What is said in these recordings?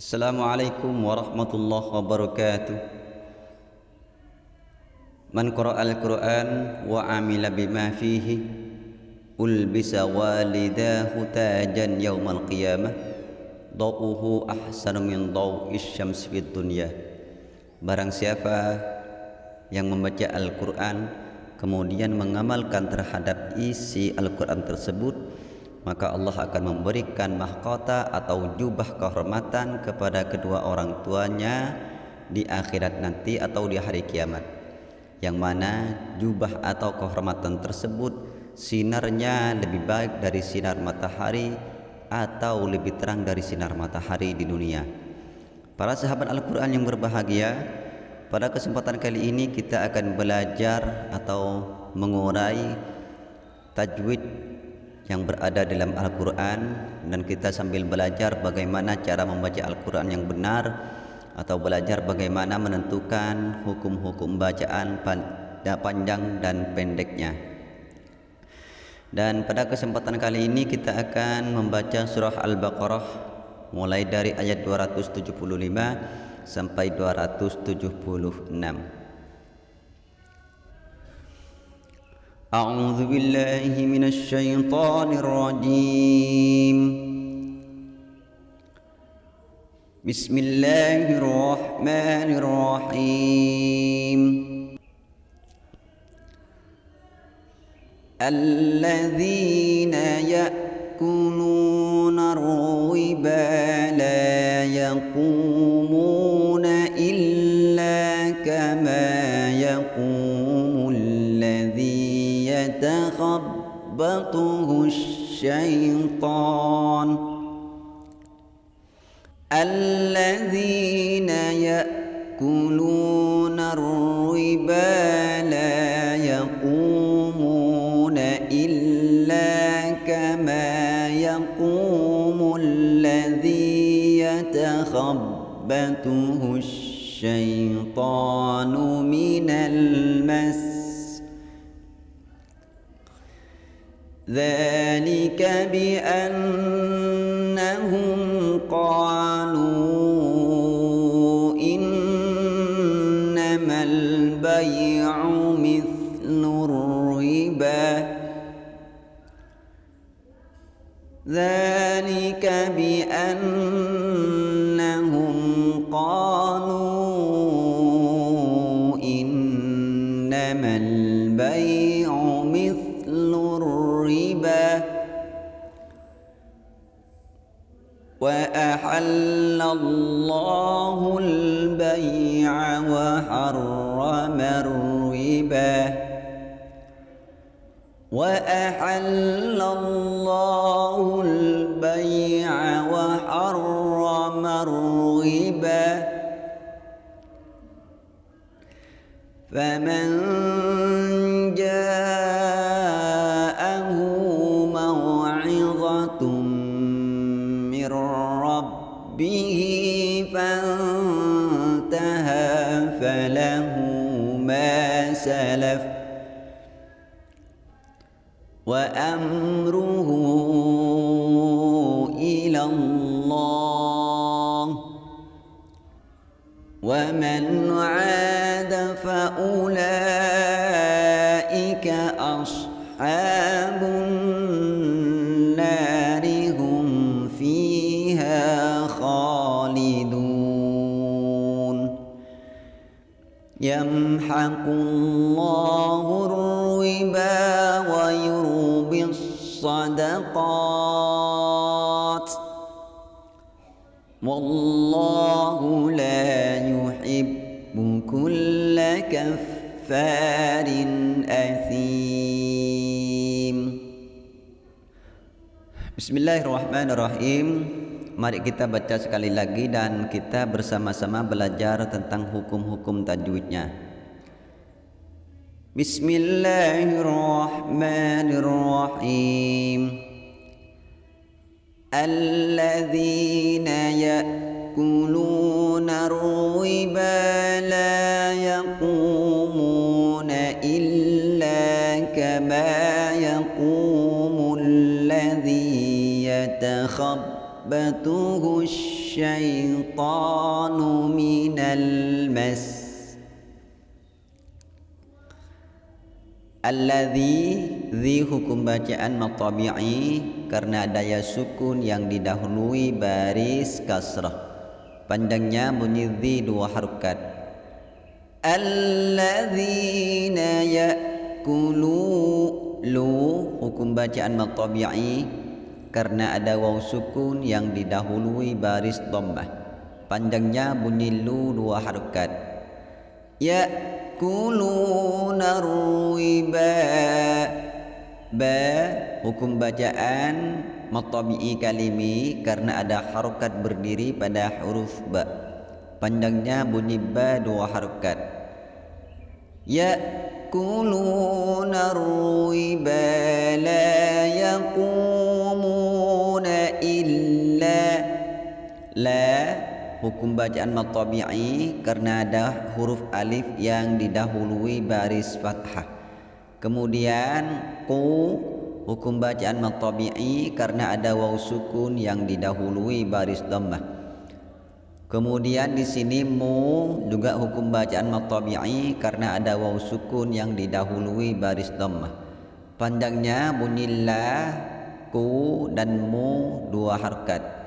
Assalamualaikum warahmatullahi wabarakatuh. Man qara'al Qur'an wa amila bima fihi ulbisa walidahu tajan yaumal qiyamah dawuhu ahsanu min daw'is syams fid dunya. Barang siapa yang membaca Al-Quran kemudian mengamalkan terhadap isi Al-Quran tersebut maka Allah akan memberikan mahkota atau jubah kehormatan kepada kedua orang tuanya di akhirat nanti atau di hari kiamat. Yang mana jubah atau kehormatan tersebut sinarnya lebih baik dari sinar matahari atau lebih terang dari sinar matahari di dunia. Para sahabat Al-Quran yang berbahagia pada kesempatan kali ini kita akan belajar atau mengurai tajwid yang berada dalam Al-Quran dan kita sambil belajar bagaimana cara membaca Al-Quran yang benar atau belajar bagaimana menentukan hukum-hukum bacaan panjang dan pendeknya. Dan pada kesempatan kali ini kita akan membaca surah Al-Baqarah mulai dari ayat 275 sampai 276. أعوذ بالله من الشيطان الرجيم. بسم الله الرحمن الرحيم. الذين يأكلون الربا لا يقومون يتخبطه الشيطان. الذين يأكلون الربا لا يقومون إلا كما يقوم الذي يتخبطه الشيطان من المس إنما البيع مثل الربا وأحل الله البيع وحرم الربا وأحل الله البيع فمن جاءه موعظة من ربه فانتهى فله ما سلف وأمره إلى الله ومن عاد يمحق الله الربا ويربي الصدقات والله لا يحب كل كفار أثيم الرحيم Mari kita baca sekali lagi dan kita bersama-sama belajar tentang hukum-hukum tajwidnya. Bismillahirrahmanirrahim. الذين يأكلون الربا لا يقومون إلا كما يقوم الذي يتخبط تخبطه الشيطان من المس Alladhi Zi hukum bacaan matabi'i Karena daya sukun yang didahului baris kasrah. Panjangnya bunyi Zi dua harukat Alladhina ya'kulu Lu hukum bacaan matabi'i Karena ada waw sukun yang didahului baris dhammah. Panjangnya bunyi lu dua harukat Ya yakuluna riba ba hukum bacaan matabi'i kalimi karena ada harokat berdiri pada huruf ba. Panjangnya bunyi ba dua harokat. Yakuluna riba la yaqumuna illa. La hukum bacaan matabi'i karena ada huruf alif yang didahului baris fathah. Kemudian ku hukum bacaan matabi'i karena ada waw sukun yang didahului baris dhammah. Kemudian di sini mu juga hukum bacaan matabi'i karena ada waw sukun yang didahului baris dhammah. Panjangnya bunyi la, ku dan mu dua harkat.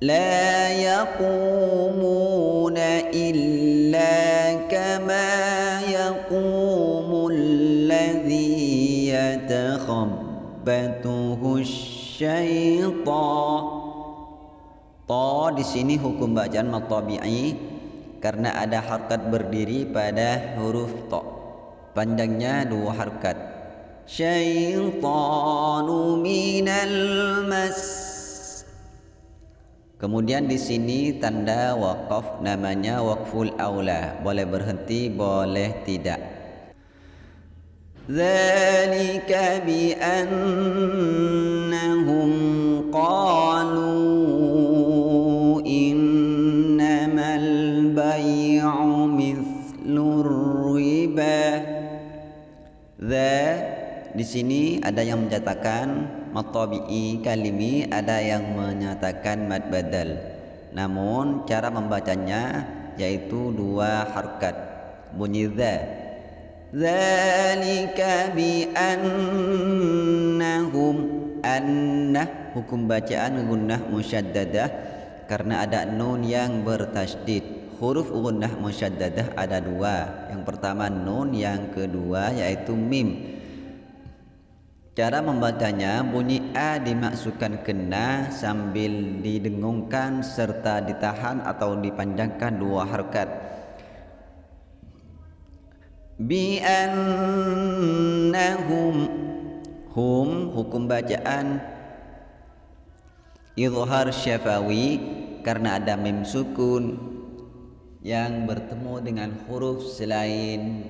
لا يقومون إلا كما يقوم الذي يتخبطه الشيطان Ta di sini hukum bacaan matabi'i karena ada harkat berdiri pada huruf ta. Panjangnya dua harkat. Syaitanu minal mas Kemudian di sini tanda wakaf namanya wakful aula. Boleh berhenti, boleh tidak. Zalika bi annahum qalu innamal bay'u mithlur riba. di sini ada yang menyatakan matabi'i kalimi ada yang menyatakan mad badal namun cara membacanya yaitu dua harkat. Bunyi za. Zalika bi annahum anna hukum bacaan gunnah musyaddadah. Karena ada nun yang bertasydid. Huruf gunnah musyaddadah ada dua. Yang pertama nun yang kedua yaitu mim Cara membacanya bunyi A dimasukkan kena sambil didengungkan serta ditahan atau dipanjangkan dua harkat. Bi annahum hum hukum bacaan izhar syafawi karena ada mim sukun yang bertemu dengan huruf selain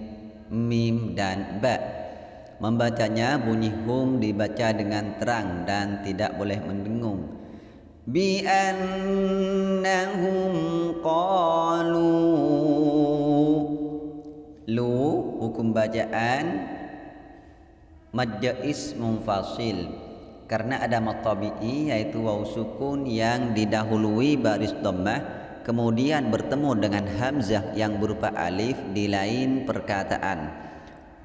mim dan ba membacanya bunyi hum dibaca dengan terang dan tidak boleh mendengung. Bi annahum qalu. Lu hukum bacaan. Majais munfasil. Karena ada matabi'i yaitu waw sukun yang didahului baris dhammah kemudian bertemu dengan hamzah yang berupa alif di lain perkataan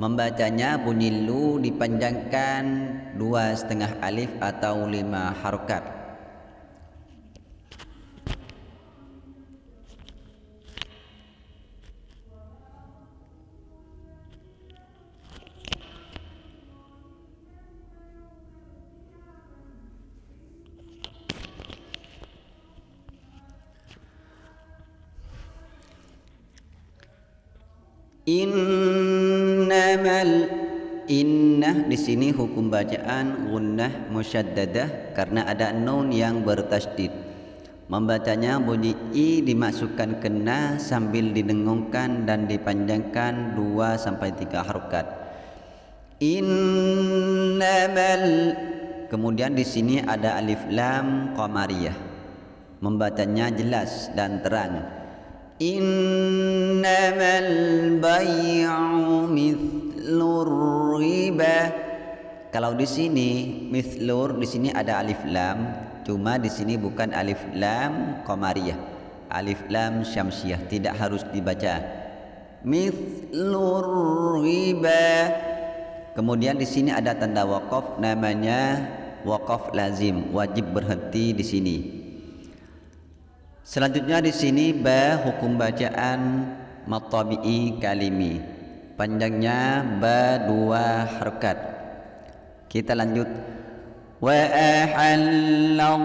Membacanya bunyi lu dipanjangkan dua setengah alif atau lima harokat. Innamal innah di sini hukum bacaan gunnah musyaddadah karena ada nun yang bertasydid. Membacanya bunyi i dimasukkan kena sambil didengungkan dan dipanjangkan dua sampai tiga harokat. Innamal kemudian di sini ada alif lam qamariyah. Membacanya jelas dan terang. إنما البيع مثل الربا kalau di sini mithlur di sini ada alif lam cuma di sini bukan alif lam qamariyah alif lam syamsiyah tidak harus dibaca mithlur riba kemudian di sini ada tanda waqaf namanya waqaf lazim wajib berhenti di sini selanjutnya di sini ba hukum bacaan matabi'i kalimi. Panjangnya ba dua harkat. Kita lanjut. Wa ahallallahu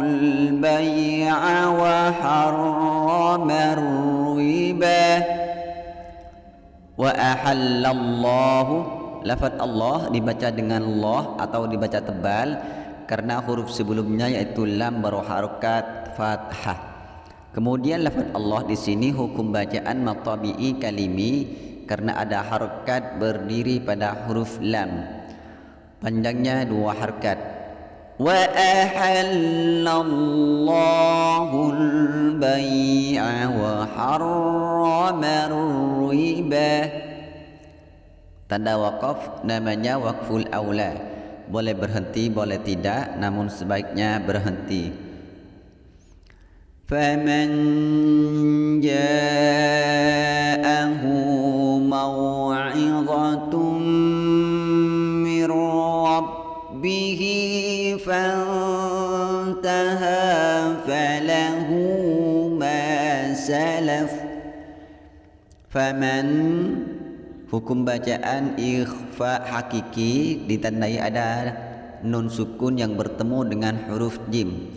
al-bay'a wa harrama riba wa ahallallahu lafaz Allah dibaca dengan Allah atau dibaca tebal karena huruf sebelumnya yaitu lam berharakat fathah Kemudian lafaz Allah di sini hukum bacaan matabi'i kalimi karena ada harakat berdiri pada huruf lam. Panjangnya dua harakat. Wa ahallallahu al-bai'a wa harrama riba. Tanda waqaf namanya waqful aula boleh berhenti boleh tidak namun sebaiknya berhenti. Faman ja'ahu maw'izatun mir rabbihi fantaha falahu ma salaf. Faman ja'ahu Hukum bacaan ikhfa hakiki ditandai ada nun sukun yang bertemu dengan huruf jim.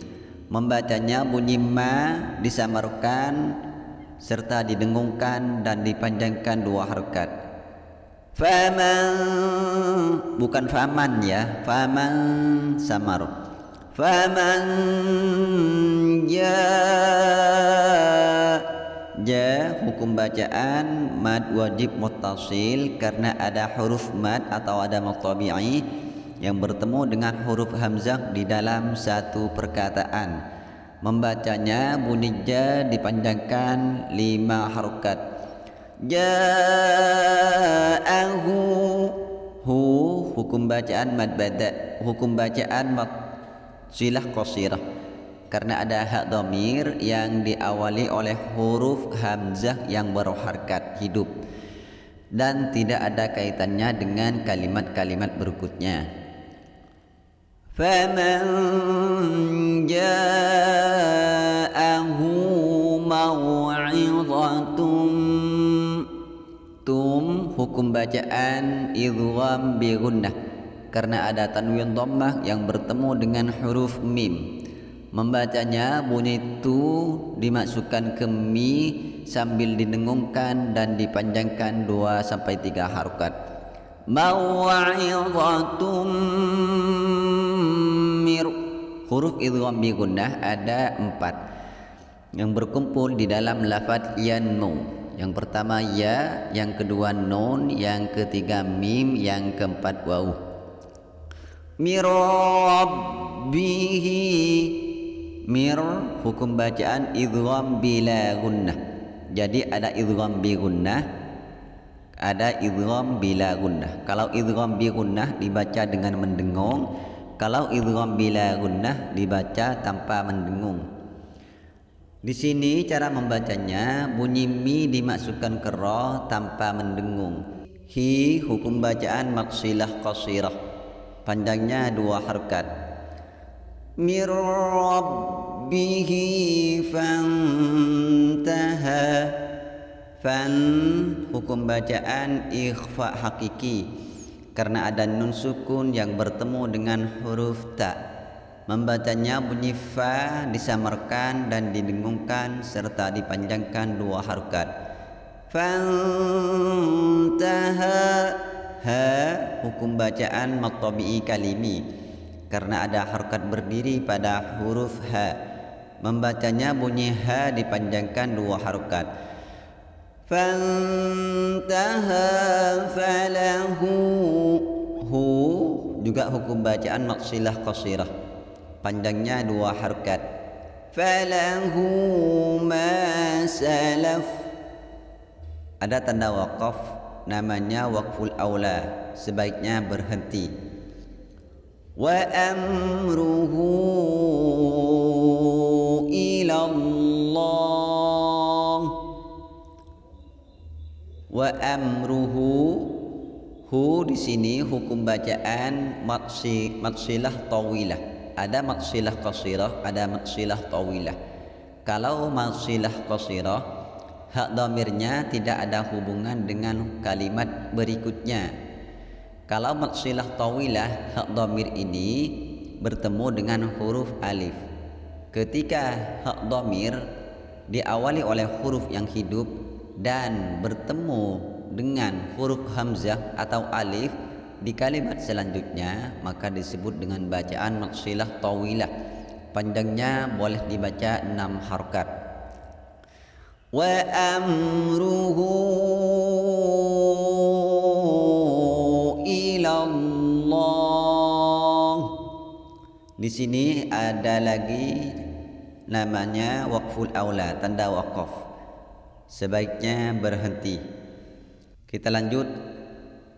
Membacanya bunyi ma disamarkan serta didengungkan dan dipanjangkan dua harokat faman bukan faman ya faman samar. Faman ja ja hukum bacaan mad wajib muttasil karena ada huruf mad atau ada mutabi'i yang bertemu dengan huruf hamzah di dalam satu perkataan. Membacanya bunyi ja dipanjangkan lima harokat. Ja'ahu hu hukum bacaan mad bada hukum bacaan mad silah qasirah karena ada hak domir yang diawali oleh huruf hamzah yang berharkat hidup dan tidak ada kaitannya dengan kalimat-kalimat berikutnya. فمن جاءه موعظة tum hukum bacaan idgham bi gunnah karena ada tanwin dhammah yang bertemu dengan huruf mim membacanya bunyi tu dimasukkan ke mi sambil didengungkan dan dipanjangkan dua sampai tiga harokat. Mau'izatum huruf idgham bi gunnah ada empat. Yang berkumpul di dalam lafaz yanmu yang pertama ya yang kedua nun yang ketiga mim yang keempat waw mirabbihi mir hukum bacaan idgham bila gunnah jadi ada idgham bi gunnah ada idgham bila gunnah kalau idgham bi gunnah dibaca dengan mendengung kalau idgham bila gunnah dibaca tanpa mendengung. Di sini cara membacanya bunyi mi dimasukkan ke ra tanpa mendengung. Hi hukum bacaan maksilah qasirah. Panjangnya dua harakat. Mir rabbihi fantaha. Fan hukum bacaan ikhfa hakiki karena ada nun sukun yang bertemu dengan huruf ta. Membacanya bunyi fa disamarkan dan didengungkan serta dipanjangkan dua harokat. Fantaha ha hukum bacaan maktabi'i kalimi karena ada harokat berdiri pada huruf ha. Membacanya bunyi ha dipanjangkan dua harokat. Fantaha falahu hu. Juga hukum bacaan maksilah qasirah. Panjangnya dua harakat falahu ma salaf. Ada tanda waqaf namanya waqful aula. Sebaiknya berhenti ila Allah wa amruhu hu di sini hukum bacaan maksi maksilah tawilah. Ada maksilah qasirah ada maksilah tawilah. Kalau maksilah qasirah hak domirnya tidak ada hubungan dengan kalimat berikutnya kalau maksilah tawilah hak domir ini bertemu dengan huruf alif. Ketika hak domir diawali oleh huruf yang hidup dan bertemu dengan huruf hamzah atau alif di kalimat selanjutnya maka disebut dengan bacaan maksilah tawilah. Panjangnya boleh dibaca enam harkat. Wa di sini ada lagi namanya waqful aula tanda waqaf sebaiknya berhenti kita lanjut.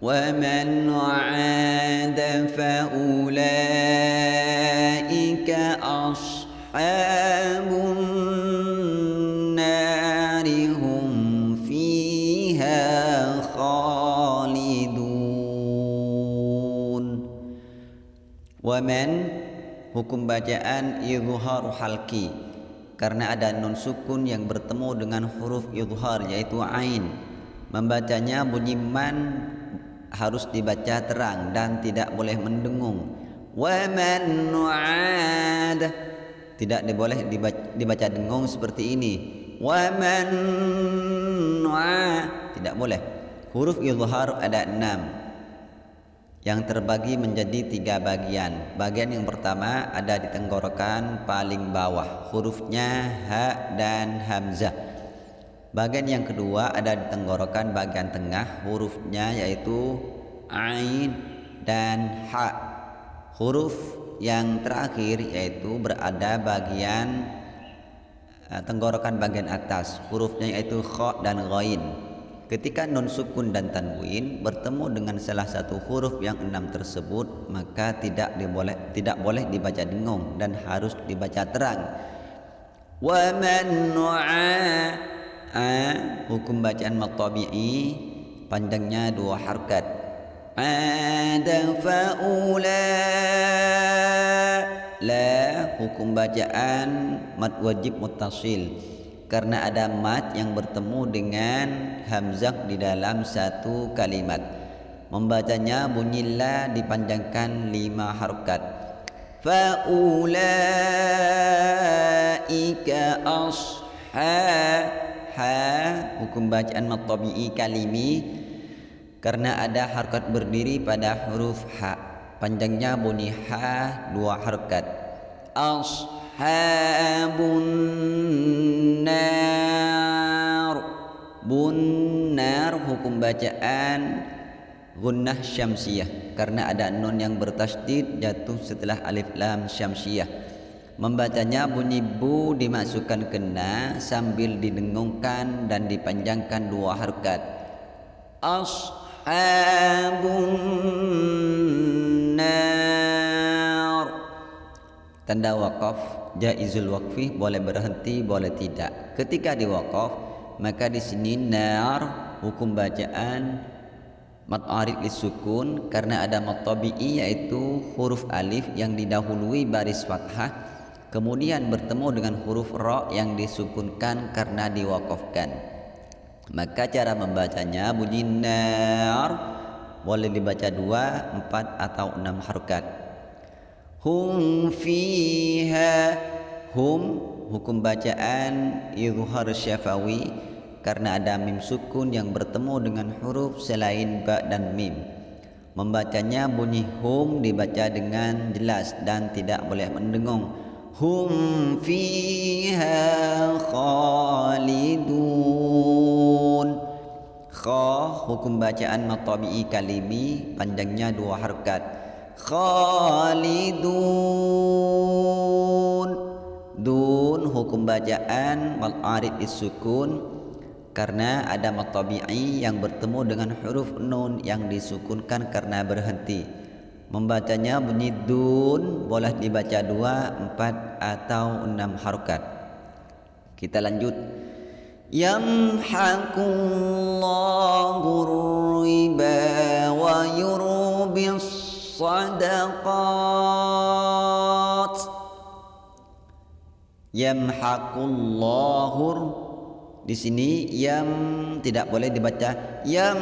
Wa man 'ada fa ulaika ashabun nari hum fiha khalidun. Wa man hukum bacaan izhar halki karena ada nun sukun yang bertemu dengan huruf izhar yaitu ain Membacanya bunyi man harus dibaca terang dan tidak boleh mendengung. Wa man nu'ad tidak boleh dibaca, dibaca dengung seperti ini. Wa man nu'ad tidak boleh. Huruf izhar ada enam yang terbagi menjadi tiga bagian. Bagian yang pertama ada di tenggorokan paling bawah. Hurufnya ha dan hamzah. Bagian yang kedua ada di tenggorokan bagian tengah hurufnya yaitu ain dan ha. Huruf yang terakhir yaitu berada bagian uh, tenggorokan bagian atas. Hurufnya yaitu kha dan ghain. Ketika nun sukun dan tanwin bertemu dengan salah satu huruf yang enam tersebut maka tidak diboleh tidak boleh dibaca dengung dan harus dibaca terang. Wa man a hukum bacaan matabi'i panjangnya dua harkat ada faula la hukum bacaan mat wajib mutasil karena ada mat yang bertemu dengan hamzah di dalam satu kalimat. Membacanya bunyi la dipanjangkan lima harkat faula ika ashab ha hukum bacaan matabi'i kalimi karena ada harkat berdiri pada huruf ha. Panjangnya bunyi ha dua harkat ashabun bunnar hukum bacaan gunnah syamsiyah karena ada nun yang bertasydid jatuh setelah alif lam syamsiyah Membacanya bunyi bu dimasukkan kena sambil didengungkan dan dipanjangkan dua harkat. Ashabun nar. Tanda wakaf jaizul wakfi boleh berhenti boleh tidak. Ketika diwakaf maka di sini nar hukum bacaan mat arid lisukun karena ada mat tabi'i yaitu huruf alif yang didahului baris fathah kemudian bertemu dengan huruf ra yang disukunkan karena diwakafkan. Maka cara membacanya bunyi nar boleh dibaca dua, empat atau enam harokat. Hum fiha hum hukum bacaan izhar syafawi karena ada mim sukun yang bertemu dengan huruf selain ba dan mim. Membacanya bunyi hum dibaca dengan jelas dan tidak boleh mendengung. Hum fiha khalidun. Kha hukum bacaan matabi'i kalimi panjangnya dua harkat. Khalidun. Dun hukum bacaan mal arid isukun karena ada mat tabi'i yang bertemu dengan huruf nun yang disukunkan karena berhenti. Membacanya bunyi dun boleh dibaca dua, empat atau enam harokat. Kita lanjut. Yamhaqullahu riba wa yurubis sadaqat. Yamhaqullahu di sini yam tidak boleh dibaca. Yam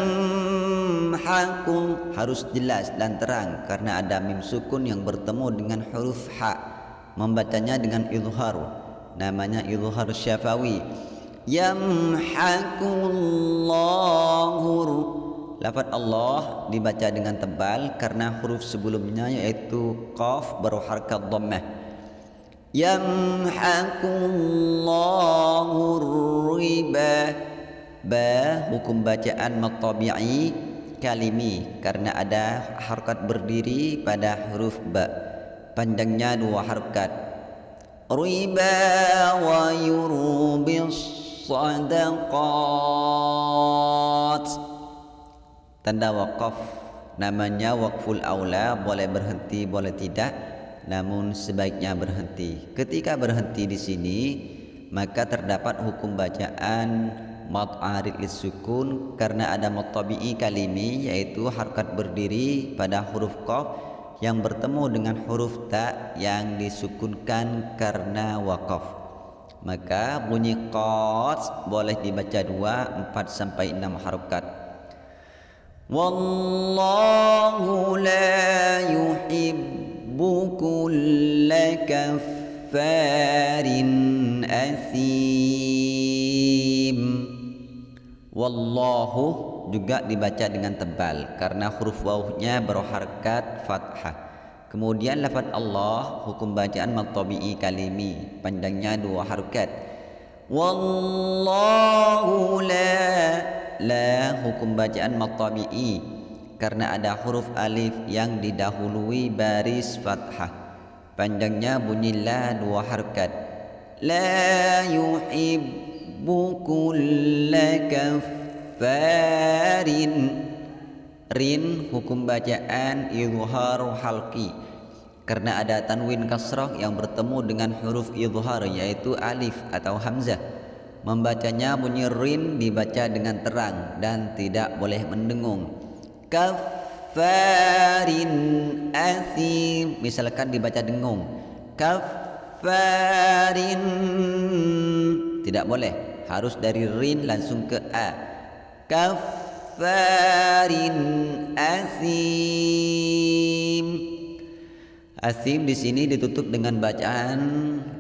hakul harus jelas dan terang karena ada mim sukun yang bertemu dengan huruf ha. Membacanya dengan izhar. Namanya izhar syafawi. Yam hakullahu lafaz Allah dibaca dengan tebal karena huruf sebelumnya yaitu qaf berharakat dhammah yamhaqullahu riba ba hukum bacaan matabi'i kalimi karena ada harakat berdiri pada huruf ba. Panjangnya dua harakat riba wa yurubis sadaqat. Tanda waqaf namanya waqful aula boleh berhenti boleh tidak namun sebaiknya berhenti. Ketika berhenti di sini, maka terdapat hukum bacaan mat arid sukun karena ada mat tabi'i kalimi yaitu harakat berdiri pada huruf qaf yang bertemu dengan huruf ta yang disukunkan karena waqaf. Maka bunyi qas boleh dibaca dua, empat sampai enam harakat. Wallahu la yuhibbu كل كفار أثيم والله juga dibaca dengan tebal karena huruf wawnya berharkat fathah. Kemudian lafaz Allah hukum bacaan matabi'i kalimi panjangnya dua harokat. Wallahu la la hukum bacaan matabi'i karena ada huruf alif yang didahului baris fathah. Panjangnya bunyi la dua harakat la yuhibbu kulla kaffarin. Rin hukum bacaan izhar halqi. Karena ada tanwin kasrah yang bertemu dengan huruf izhar yaitu alif atau hamzah. Membacanya bunyi rin dibaca dengan terang dan tidak boleh mendengung kafarin asim misalkan dibaca dengung. Kafarin tidak boleh. Harus dari rin langsung ke a. Kafarin asim Asim di sini ditutup dengan bacaan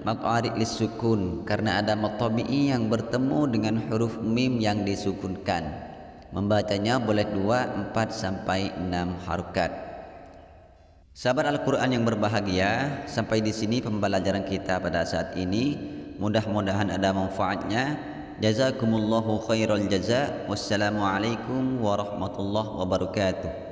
maqarid lisukun karena ada matabi'i yang bertemu dengan huruf mim yang disukunkan. Membacanya boleh dua, empat sampai enam harukat. Sahabat Al-Quran yang berbahagia, sampai di sini pembelajaran kita pada saat ini. Mudah-mudahan ada manfaatnya. Jazakumullahu khairal jaza. Wassalamualaikum warahmatullahi wabarakatuh.